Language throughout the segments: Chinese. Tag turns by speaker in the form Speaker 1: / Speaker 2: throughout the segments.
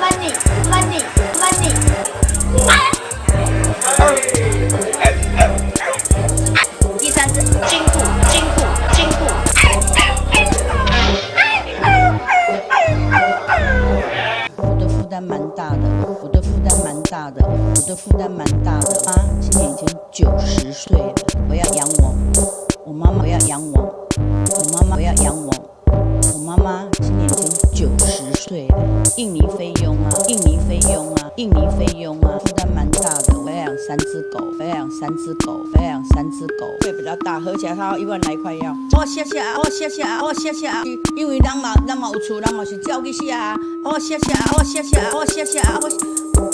Speaker 1: money money money. 第三只金虎金虎金虎我的负担蛮大的我的负担蛮大的我的负担蛮大的妈现在已经九十岁我要养我我妈妈我要养我我妈妈我要养我我妈妈印尼菲佣啊，印尼菲佣啊，印尼菲佣啊，负担蛮大的。我要养三只狗，我要养三只狗，我要养三只狗，会比较大，合起来它要一万来块要。我谢谢啊，我谢谢啊，我谢谢啊，因为人嘛，人嘛有厝，人嘛是照去写啊。我谢谢啊，我谢谢啊，我谢谢啊，我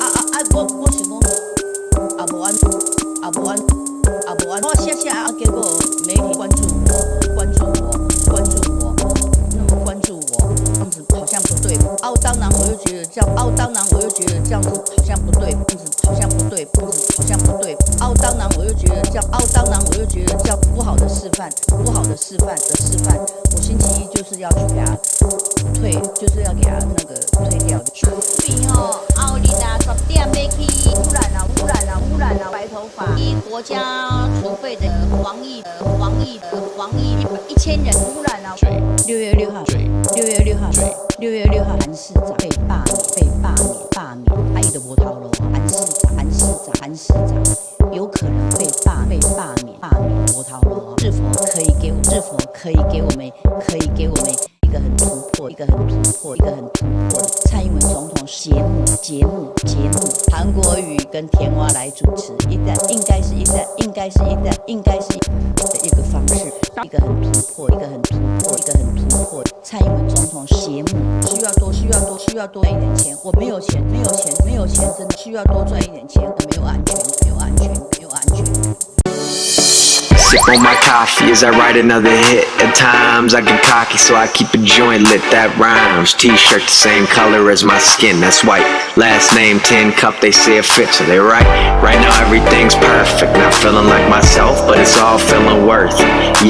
Speaker 1: 啊啊啊，我我想讲，啊无安，啊无安，啊无安，我谢谢啊，结果媒体关注我，关注我，关注我，那么关注我，样子好像不对。哦，当然我又觉得这样，哦，当然我又觉得这样子好像不对，这样子好像不对，这样子好像不对。哦，当然我又觉得这样，哦，当然我又觉得这样不好的示范，不好的示范的示范。我星期一就是要去给他退，就是要给他那个退掉的。
Speaker 2: 比吼，后日啊十点要去污染啊污染啊污染啊白头发，一国家储备的防疫的疫的防疫一千人污染啊。
Speaker 1: 六月六号，六月六号，六月六号，韩市长被罢免，被罢免，罢免。阿姨的波涛楼，韩市长，韩市长，韩市长有可能被罢，被罢免，罢免。波涛楼。是否可以给我？是否可以给我们？可以给我们一个很突破，一个很突破，一个很突破的蔡英文总统节目，节目，节目。韩国瑜跟田蛙来主持，一旦应该是一旦应该是一旦应该是的一个方式，一个很突破，一个很突破，一个很突破。蔡英文总统节目需要多需要多需要多一点钱，我没有钱，没有钱，没有钱，真的需要多赚一点钱，没有安全，没有安全，感
Speaker 3: Sip on my coffee as I write another hit. At times I get cocky, so I keep a joint lit that rhymes. T-shirt the same color as my skin, that's white. Last name 10 cup, they say it fits, so they right. Right now everything's perfect, not feeling like myself, but it's all feeling worth. Yeah.